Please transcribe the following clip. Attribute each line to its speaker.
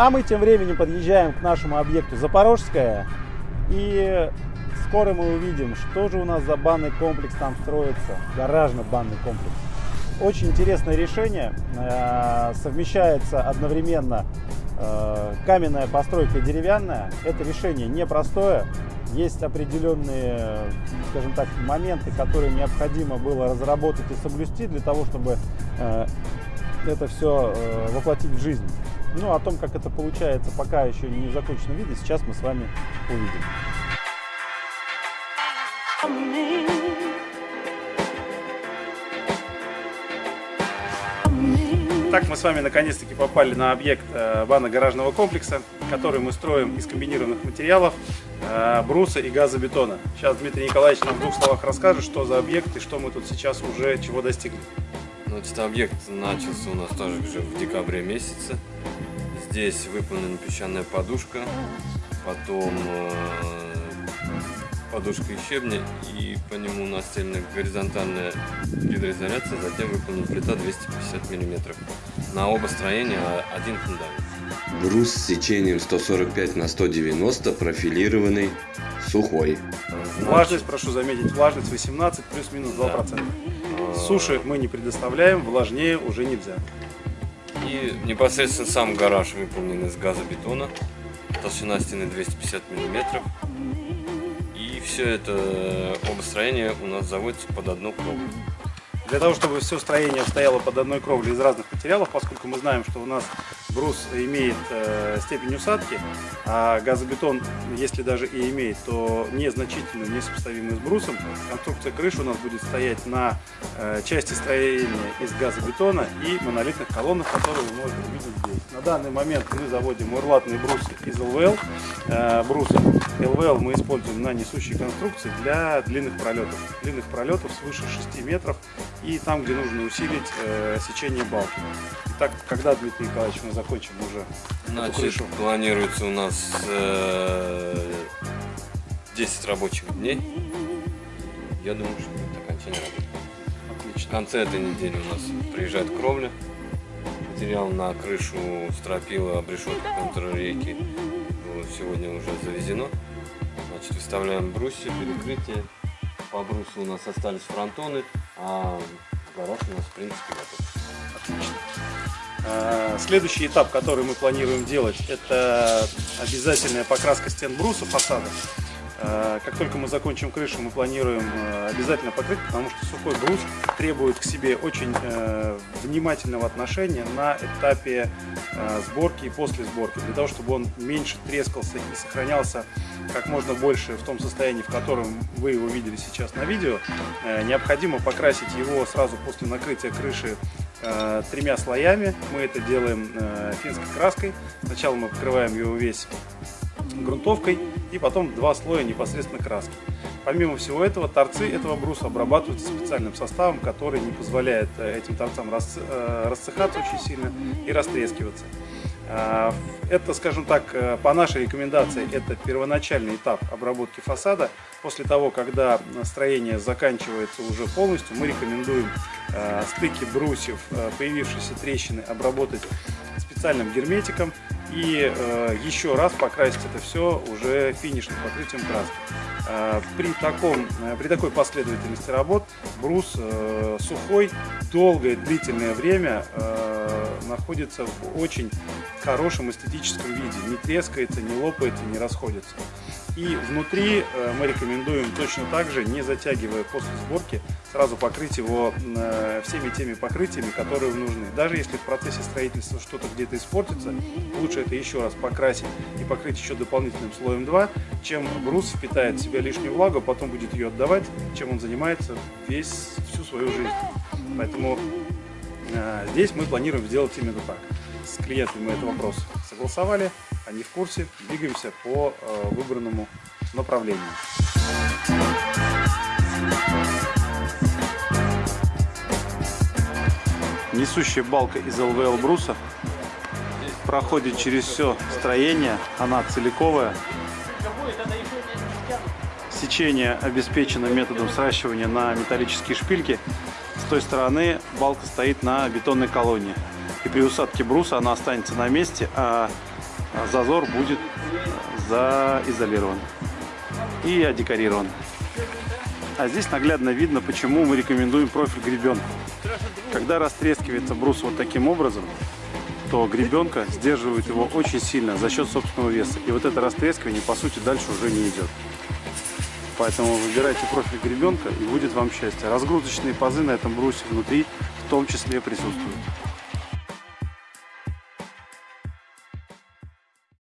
Speaker 1: А мы тем временем подъезжаем к нашему объекту Запорожская. И скоро мы увидим, что же у нас за банный комплекс там строится. Гаражно-банный комплекс. Очень интересное решение. Э, совмещается одновременно э, каменная постройка и деревянная. Это решение непростое. Есть определенные, скажем так, моменты, которые необходимо было разработать и соблюсти для того, чтобы э, это все воплотить в жизнь. Ну, о том, как это получается, пока еще не в законченном виде, сейчас мы с вами увидим. Так мы с вами наконец-таки попали на объект э, банно-гаражного комплекса, который мы строим из комбинированных материалов, э, бруса и газобетона. Сейчас Дмитрий Николаевич нам в двух словах расскажет, что за объект и что мы тут сейчас уже чего достигли.
Speaker 2: Значит, объект начался у нас уже в декабре месяце. Здесь выполнена песчаная подушка, потом э, подушка и щебня, и по нему настелена горизонтальная гидроизоляция, затем выполнена плита 250 мм. На оба строения один фундамент.
Speaker 3: Брус с сечением 145 на 190, профилированный, сухой.
Speaker 1: Влажность, прошу заметить, влажность 18 плюс-минус 2%. Да. А. Суши мы не предоставляем, влажнее уже нельзя.
Speaker 2: И непосредственно сам гараж выполнен из газобетона. Толщина стены 250 миллиметров все это обостроение у нас заводится под одну кровлю.
Speaker 1: Для того, чтобы все строение стояло под одной кровлей из разных материалов, поскольку мы знаем, что у нас брус имеет э, степень усадки, а газобетон, если даже и имеет, то незначительную, несопоставимую с брусом. Конструкция крыши у нас будет стоять на э, части строения из газобетона и монолитных колоннах, которые вы можете увидеть здесь. На данный момент мы заводим урлатные брусы из ЛВЛ. Э, брусы ЛВЛ мы используем на несущей конструкции для длинных пролетов. Длинных пролетов свыше 6 метров и там, где нужно усилить э, сечение балки. Итак, когда, Дмитрий Николаевич, мы закончим уже
Speaker 2: Значит, эту крышу? планируется у нас э, 10 рабочих дней. Я думаю, что будет окончание работы. Отлично. В конце этой недели у нас приезжает кровля. Материал на крышу стропила, обрешетка контррейки сегодня уже завезено. Значит, выставляем брусья, перекрытие. По брусу у нас остались фронтоны, а у нас в принципе готов.
Speaker 1: А, следующий этап, который мы планируем делать, это обязательная покраска стен бруса фасада. А, как только мы закончим крышу, мы планируем а, обязательно покрыть, потому что сухой брус требует к себе очень э, внимательного отношения на этапе сборки и после сборки, для того, чтобы он меньше трескался и сохранялся как можно больше в том состоянии, в котором вы его видели сейчас на видео. Э, необходимо покрасить его сразу после накрытия крыши Э, тремя слоями. Мы это делаем э, финской краской. Сначала мы покрываем его весь грунтовкой и потом два слоя непосредственно краски. Помимо всего этого, торцы этого бруса обрабатываются специальным составом, который не позволяет э, этим торцам расцехаться очень сильно и растрескиваться. Это, скажем так, по нашей рекомендации, это первоначальный этап обработки фасада. После того, когда строение заканчивается уже полностью, мы рекомендуем э, стыки брусьев, э, появившиеся трещины, обработать специальным герметиком и э, еще раз покрасить это все уже финишным покрытием краски. Э, при, таком, э, при такой последовательности работ брус э, сухой долгое длительное время находится в очень хорошем эстетическом виде, не трескается, не лопается, не расходится. И внутри мы рекомендуем точно так же, не затягивая после сборки, сразу покрыть его всеми теми покрытиями, которые нужны. Даже если в процессе строительства что-то где-то испортится, лучше это еще раз покрасить и покрыть еще дополнительным слоем 2, чем брус впитает в себя лишнюю влагу, потом будет ее отдавать, чем он занимается весь, всю свою жизнь. Поэтому э, здесь мы планируем сделать именно так. С клиентами мы этот вопрос согласовали, они в курсе, двигаемся по э, выбранному направлению. Несущая балка из ЛВЛ бруса проходит через все строение, она целиковая, Сечение обеспечено методом сращивания на металлические шпильки. С той стороны балка стоит на бетонной колонне. И при усадке бруса она останется на месте, а зазор будет заизолирован и одекорирован. А здесь наглядно видно, почему мы рекомендуем профиль гребенку. Когда растрескивается брус вот таким образом, то гребенка сдерживает его очень сильно за счет собственного веса. И вот это растрескивание, по сути, дальше уже не идет. Поэтому выбирайте профиль гребенка и будет вам счастье. Разгрузочные пазы на этом брусе внутри в том числе присутствуют.